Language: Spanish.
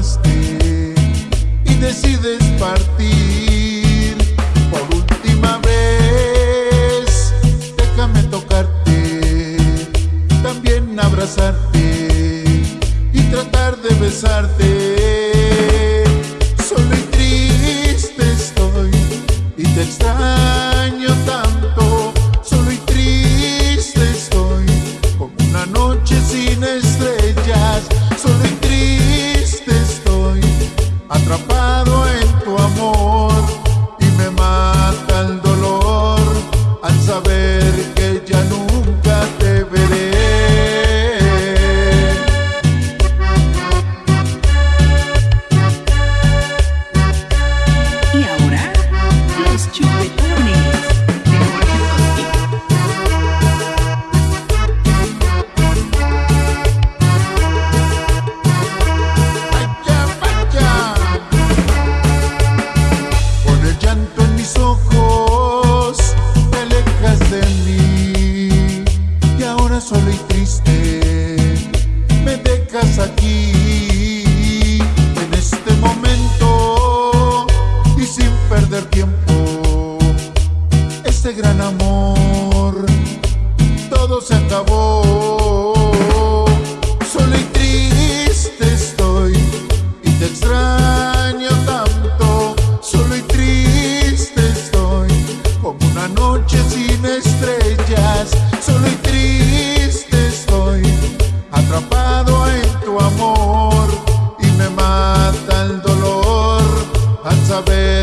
y decides partir por última vez. Déjame tocarte, también abrazarte y tratar de besarte. Solo y triste estoy y te extraño. Amor, todo se acabó. Solo y triste estoy y te extraño tanto. Solo y triste estoy como una noche sin estrellas. Solo y triste estoy atrapado en tu amor y me mata el dolor al saber